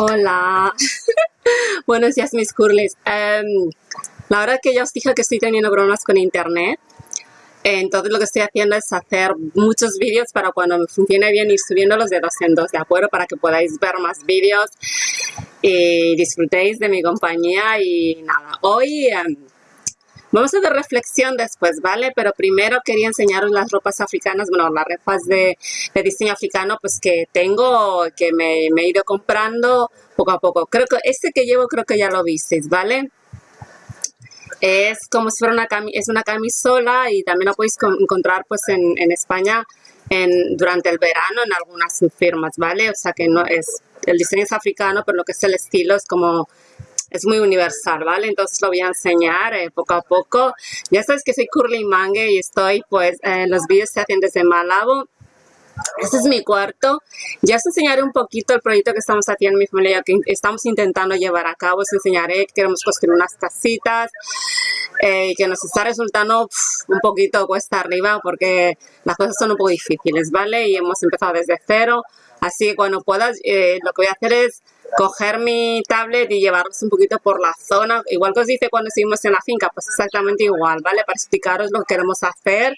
Hola. Buenos días, mis curlis. Em, la verdad que ya os dije que estoy teniendo problemas con internet. Entonces lo que estoy haciendo es hacer muchos vídeos para cuando me funcione bien ir subiéndolos de dos en dos, ¿de acuerdo? Para que podáis ver más vídeos y disfrutéis de mi compañía. Y nada, hoy... Em, Vamos a hacer reflexión después, ¿vale? Pero primero quería enseñaros las ropas africanas, bueno, las ropas de, diseño africano, pues que tengo, que me, he ido comprando poco a poco. Creo que este que llevo creo que ya lo visteis, ¿vale? Es como si fuera una, es una camisola y también lo podéis encontrar pues en, en España en, durante el verano en algunas firmas, ¿vale? O sea que no es, el diseño es africano, pero lo que es el estilo es como es muy universal, ¿vale? Entonces lo voy a enseñar eh, poco a poco. Ya sabes que soy Curly Mange y estoy, pues, eh, los vídeos se hacen desde Malabo. Este es mi cuarto. Ya os enseñaré un poquito el proyecto que estamos haciendo en mi familia, que estamos intentando llevar a cabo. Os enseñaré que queremos construir unas casitas eh, que nos está resultando un poquito cuesta arriba porque las cosas son un poco difíciles, ¿vale? Y hemos empezado desde cero. Así que cuando puedas, lo que voy a hacer es coger mi tablet y llevarlos un poquito por la zona, igual que os dice cuando estuvimos en la finca, pues exactamente igual, ¿vale? Para explicaros lo que queremos hacer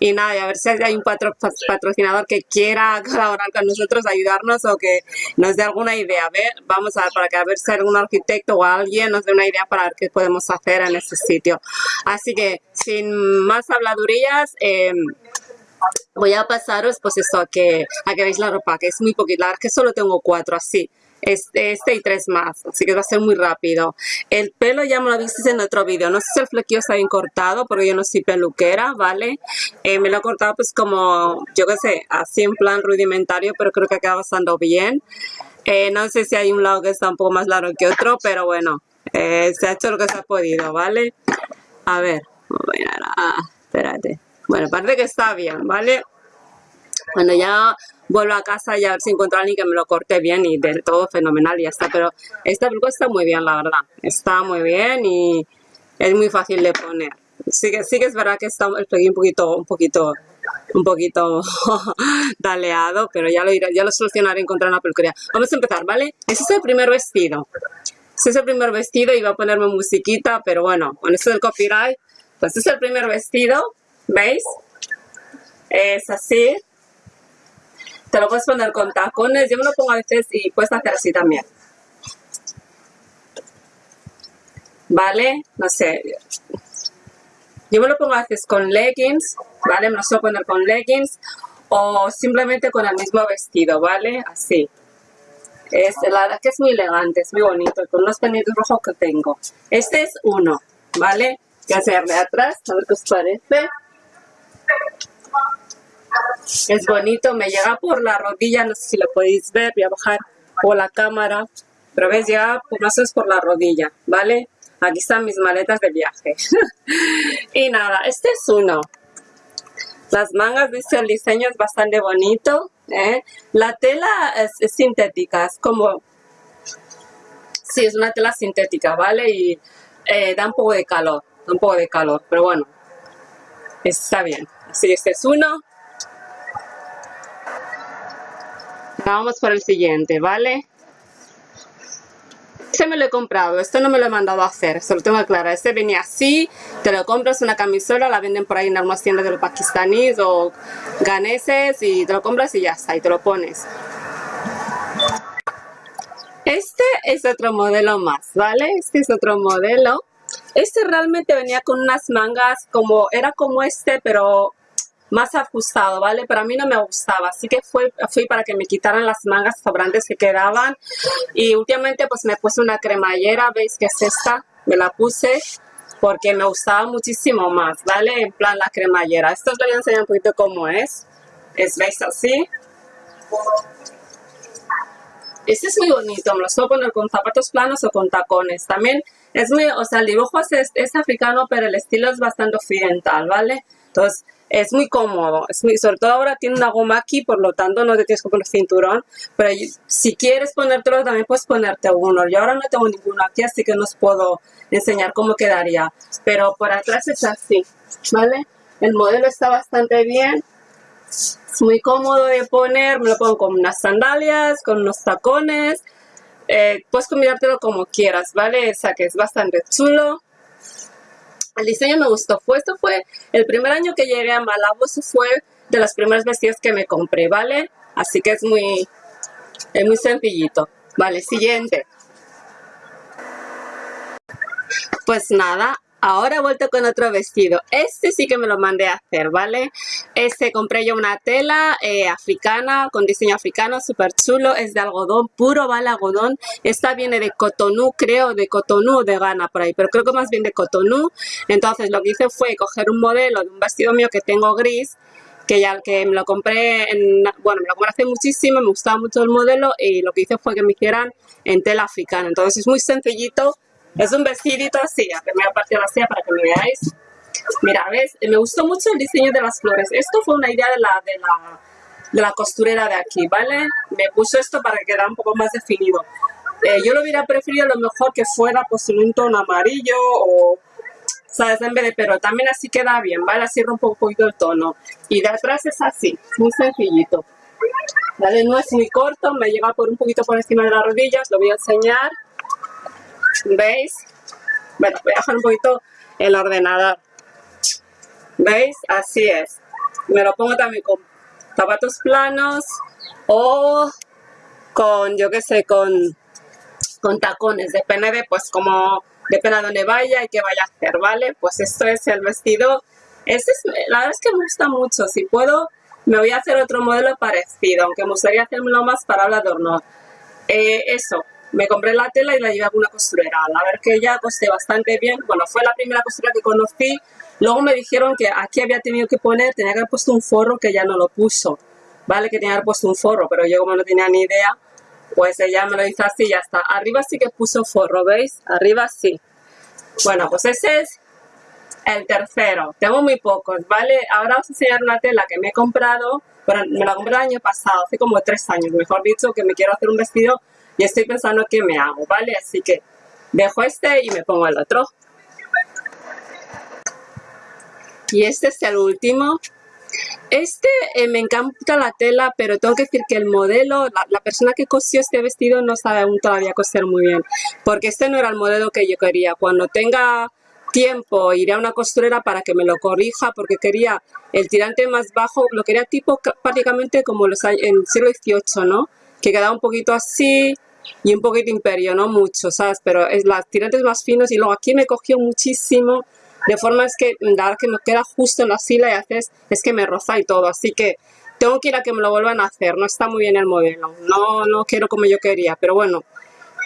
y nada, y a ver si hay un patrocinador que quiera colaborar con nosotros, ayudarnos o que nos dé alguna idea. A ver, vamos a ver, para que a ver si algún arquitecto o alguien nos dé una idea para ver qué podemos hacer en ese sitio. Así que, sin más habladurías, em, voy a pasaros pues eso, a que, a que veáis la ropa, que es muy es que solo tengo cuatro así este, y tres más, así que va a ser muy rápido. El pelo ya me lo viste en otro vídeo, no sé si el flequillo está bien cortado porque yo no soy peluquera, ¿vale? Eh, me lo he cortado pues como, yo qué sé, así en plan rudimentario, pero creo que queda bastante bien. Eh, no sé si hay un lado que está un poco más largo que otro, pero bueno, eh, se ha hecho lo que se ha podido, ¿vale? A ver, ah, espérate. Bueno, parece que está bien, ¿vale? Bueno, ya vuelvo a casa y a ver si encuentro a alguien que me lo corte bien y de todo fenomenal y ya está. Pero esta peluca está muy bien, la verdad. Está muy bien y es muy fácil de poner. Sí que, sí que es verdad que está el un poquito, un poquito, un poquito daleado, pero ya lo, iré, ya lo solucionaré encontrar una peluquería. Vamos a empezar, ¿vale? Ese es el primer vestido. Ese es el primer vestido va a ponerme musiquita, pero bueno, con eso del copyright, pues este es el primer vestido, ¿veis? Es así, te lo puedes poner con tacones, yo me lo pongo a veces y puedes hacer así también. ¿Vale? No sé. Yo me lo pongo a veces con leggings, ¿vale? Me lo suelo poner con leggings o simplemente con el mismo vestido, ¿vale? Así. Es, la verdad que es muy elegante, es muy bonito, con los pendientes rojos que tengo. Este es uno, ¿vale? Voy a hacerle atrás, a ver qué os parece. Es bonito, me llega por la rodilla, no sé si lo podéis ver, voy a bajar por la cámara, pero ves, llega más es por la rodilla, ¿vale? Aquí están mis maletas de viaje. y nada, este es uno. Las mangas, dice, el diseño es bastante bonito. ¿eh? La tela es, sintética, es como... Sí, es una tela sintética, ¿vale? Y eh, da un poco de calor, da un poco de calor, pero bueno, está bien. Así, este es uno. Vamos por el siguiente, ¿vale? Este me lo he comprado, esto no me lo he mandado a hacer, se lo tengo aclarar. Este venía así, te lo compras una camisola, la venden por ahí en algunas tiendas de los pakistaníes o ganeses y te lo compras y ya está, y te lo pones. Este es otro modelo más, ¿vale? Este es otro modelo. Este realmente venía con unas mangas como, era como este, pero más ajustado, ¿vale? Pero a mí no me gustaba, así que fui, para que me quitaran las mangas sobrantes que quedaban. Y últimamente pues me puse una cremallera, ¿veis que es esta? Me la puse porque me gustaba muchísimo más, ¿vale? En plan la cremallera. Esto os voy a enseñar un poquito cómo es. Es, ¿veis así? Este es muy bonito, me lo puedo poner con zapatos planos o con tacones. También es muy, o sea, el dibujo es, es africano, pero el estilo es bastante occidental, ¿vale? Entonces, es muy cómodo, es muy, sobre todo ahora tiene una goma aquí, por lo tanto no te tienes que poner cinturón, pero si quieres ponértelo también puedes ponerte uno. Yo ahora no tengo ninguno aquí, así que no os puedo enseñar cómo quedaría, pero por atrás es así, ¿vale? El modelo está bastante bien, es muy cómodo de poner, me lo pongo con unas sandalias, con unos tacones, eh, puedes combinártelo como quieras, ¿vale? O sea que es bastante chulo. El diseño me gustó. Fue, fue el primer año que llegué a Malabo, eso fue de los primeros vestidos que me compré, ¿vale? Así que es muy, es muy sencillito. Vale, siguiente. Pues nada, Ahora he vuelto con otro vestido. Este sí que me lo mandé a hacer, ¿vale? Este compré yo una tela eh, africana, con diseño africano, súper chulo. Es de algodón, puro, ¿vale? Algodón. Esta viene de Cotonou, creo, de Cotonou o de Ghana por ahí. Pero creo que más bien de Cotonou. Entonces lo que hice fue coger un modelo de un vestido mío que tengo gris que ya que me lo compré en, bueno, me lo compré hace muchísimo, me gustaba mucho el modelo y lo que hice fue que me hicieran en tela africana. Entonces es muy sencillito, es un vestidito así, a primera parte así para que lo veáis. Mira, ¿ves? Me gustó mucho el diseño de las flores. Esto fue una idea de la, de la, de la costurera de aquí, ¿vale? Me puso esto para que quedara un poco más definido. Eh, yo lo hubiera preferido a lo mejor que fuera pues en un tono amarillo o, ¿sabes? En vez de, pero también así queda bien, ¿vale? Así rompe un poquito el tono. Y de atrás es así, muy sencillito. ¿Vale? No es muy corto, me llega por un poquito por encima de las rodillas, lo voy a enseñar. ¿Veis? Bueno, voy a dejar un poquito el ordenador. ¿Veis? Así es. Me lo pongo también con zapatos planos o con, yo qué sé, con, con tacones. Depende de, pues, como, depende de dónde vaya y qué vaya a hacer, ¿vale? Pues esto es el vestido. Este es, la verdad es que me gusta mucho. Si puedo, me voy a hacer otro modelo parecido, aunque me gustaría hacérmelo más para hablar de horno. Eh, eso, me compré la tela y la llevé a una costurera. A ver que ya costé bastante bien. Bueno, fue la primera costura que conocí. Luego me dijeron que aquí había tenido que poner, tenía que haber puesto un forro que ya no lo puso. Vale, que tenía que haber puesto un forro, pero yo como no tenía ni idea, pues ella me lo hizo así y ya está. Arriba sí que puso forro, ¿veis? Arriba sí. Bueno, pues ese es el tercero. Tengo muy pocos, ¿vale? Ahora os voy a enseñar una tela que me he comprado. Bueno, me la compré el año pasado, hace como tres años, mejor dicho, que me quiero hacer un vestido y estoy pensando qué me hago, ¿vale? Así que dejo este y me pongo el otro. Y este es el último. Este eh, me encanta la tela, pero tengo que decir que el modelo, la, persona que cosió este vestido no sabe aún todavía coser muy bien. Porque este no era el modelo que yo quería. Cuando tenga tiempo iré a una costurera para que me lo corrija porque quería el tirante más bajo, lo quería tipo prácticamente como los en el siglo XVIII, ¿no? Que quedaba un poquito así, y un poquito imperio, no mucho, ¿sabes? Pero es las tirantes más finos y luego aquí me cogió muchísimo, de forma es que dar que me queda justo en la sila y haces, es que me roza y todo, así que tengo que ir a que me lo vuelvan a hacer, no está muy bien el modelo, no, no quiero como yo quería, pero bueno,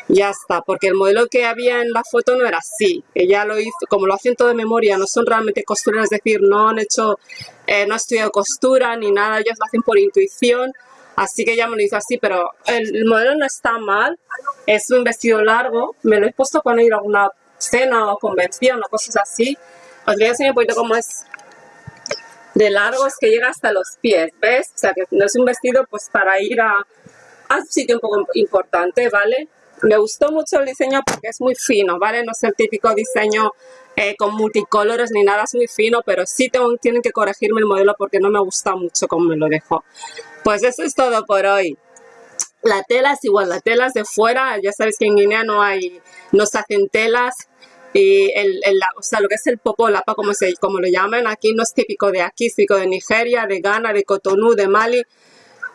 ya está, porque el modelo que había en la foto no era así, ella lo hizo, como lo hacen todo de memoria, no son realmente costureras, es decir, no han hecho, eh, no han estudiado costura ni nada, ellas lo hacen por intuición, Así que ya me lo hizo así, pero el, modelo no está mal. Es un vestido largo. Me lo he puesto cuando ir a alguna cena o convención o cosas así. Os voy a enseñar un poquito cómo es de largo. Es que llega hasta los pies, ¿ves? O sea, que no es un vestido pues para ir a, a un sitio un poco importante, ¿vale? Me gustó mucho el diseño porque es muy fino, ¿vale? No es el típico diseño eh, con multicolores ni nada, es muy fino, pero sí tengo, tienen que corregirme el modelo porque no me gusta mucho cómo me lo dejó. Pues eso es todo por hoy. La tela es igual, la tela es de fuera, ya sabéis que en Guinea no hay, no se hacen telas y el, o sea, lo que es el popolapa, como, se, como lo llaman, aquí no es típico de aquí, es típico de Nigeria, de Ghana, de Cotonou, de Mali,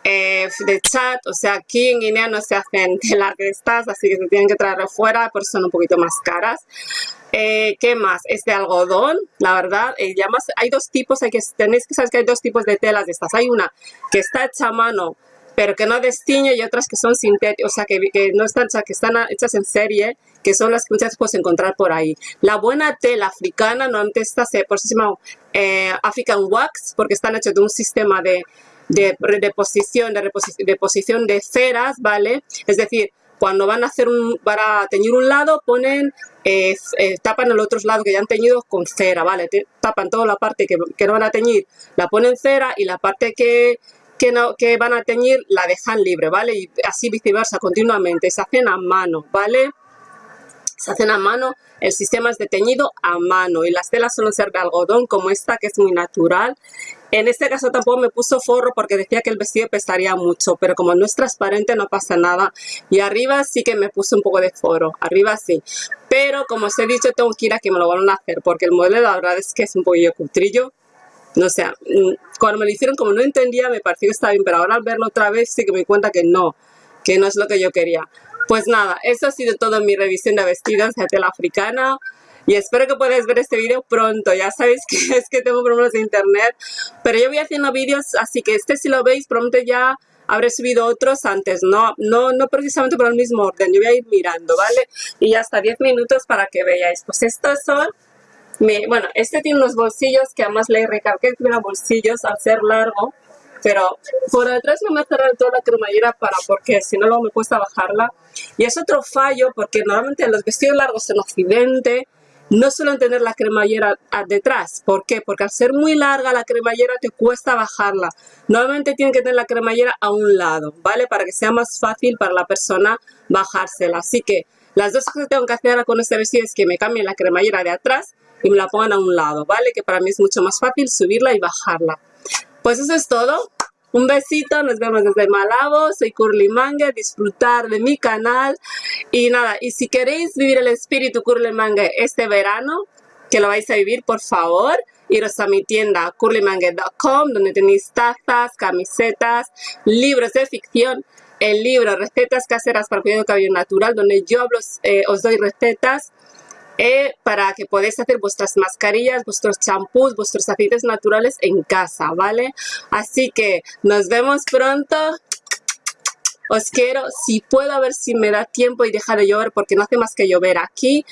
eh, de Chad, o sea, aquí en Guinea no se hacen telas de estas, así que se tienen que traer fuera, por eso son un poquito más caras. Eh, ¿Qué más? Es de algodón, la verdad. Eh, ya más, hay dos tipos, hay que, tenéis que saber que hay dos tipos de telas de estas. Hay una que está hecha a mano, pero que no destiñe, y otras que son sintéticas, o sea, que, no están, que están hechas en serie, que son las que muchas puedes encontrar por ahí. La buena tela africana, no antes esta por eso se llama eh, African Wax, porque están hechas de un sistema de, de, de, posición, de, posición de ceras, ¿vale? Es decir, cuando van a hacer un, para teñir un lado, ponen eh, tapan el otro lado que ya han teñido con cera, ¿vale? tapan toda la parte que, no van a teñir, la ponen cera y la parte que, que, no, que van a teñir la dejan libre, ¿vale? Y así viceversa, continuamente. Se hacen a mano, ¿vale? Se hacen a mano, el sistema es de teñido a mano y las telas suelen ser de algodón como esta que es muy natural En este caso tampoco me puso forro porque decía que el vestido pesaría mucho, pero como no es transparente no pasa nada. Y arriba sí que me puse un poco de forro, arriba sí. Pero como os he dicho, tengo que ir a que me lo van a hacer porque el modelo la verdad es que es un poquillo cutrillo. No sé, mm, cuando me lo hicieron como no entendía me pareció que estaba bien, pero ahora al verlo otra vez sí que me cuenta que no, que no es lo que yo quería. Pues nada, eso ha sido todo mi revisión de vestidos de tela africana y espero que podáis ver este vídeo pronto. Ya sabéis que es que tengo problemas de internet, pero yo voy haciendo vídeos, así que este si lo veis pronto ya habré subido otros antes, no, no, no precisamente por el mismo orden, yo voy a ir mirando, ¿vale? Y hasta 10 minutos para que veáis. Pues estos son, bueno, este tiene unos bolsillos que además le recalqué que tuviera bolsillos al ser largo, pero por detrás no me ha cerrado toda la cremallera para porque si no luego me cuesta bajarla. Y es otro fallo porque normalmente los vestidos largos en Occidente no suelen tener la cremallera detrás. ¿Por qué? Porque al ser muy larga la cremallera te cuesta bajarla. Normalmente tienen que tener la cremallera a un lado, ¿vale? Para que sea más fácil para la persona bajársela. Así que las dos cosas que tengo que hacer con este vestido es que me cambien la cremallera de atrás y me la pongan a un lado, ¿vale? Que para mí es mucho más fácil subirla y bajarla. Pues eso es todo. Un besito, nos vemos desde Malabo, soy Curly Manga, disfrutar de mi canal. Y nada, y si queréis vivir el espíritu Curly Manga este verano, que lo vais a vivir, por favor, iros a mi tienda curlymanga.com donde tenéis tazas, camisetas, libros de ficción, el libro Recetas caseras para cuidar el cabello natural, donde yo eh, os doy recetas eh, para que podáis hacer vuestras mascarillas, vuestros champús, vuestros aceites naturales en casa, ¿vale? Así que nos vemos pronto. Os quiero, si puedo, a ver si me da tiempo y deja de llover porque no hace más que llover aquí.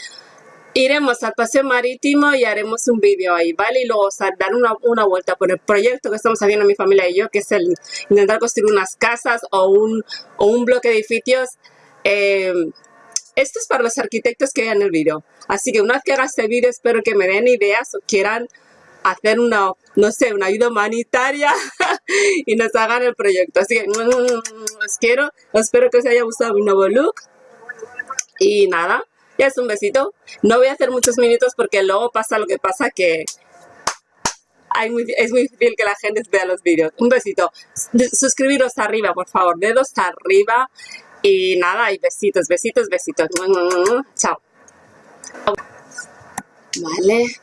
Iremos al paseo marítimo y haremos un vídeo ahí, ¿vale? Y luego o dar una, una, vuelta por el proyecto que estamos haciendo mi familia y yo, que es el intentar construir unas casas o un, o un bloque de edificios eh, esto es para los arquitectos que vean el vídeo. Así que una vez que haga este vídeo espero que me den ideas o quieran hacer una, no sé, una ayuda humanitaria y nos hagan el proyecto. Así que os quiero, espero que os haya gustado mi nuevo look. Y nada, ya es un besito. No voy a hacer muchos minutos porque luego pasa lo que pasa que es muy difícil que la gente vea los vídeos. Un besito. Suscribiros arriba, por favor. Dedos arriba. Y nada, y besitos, besitos, besitos. Chao. Vale.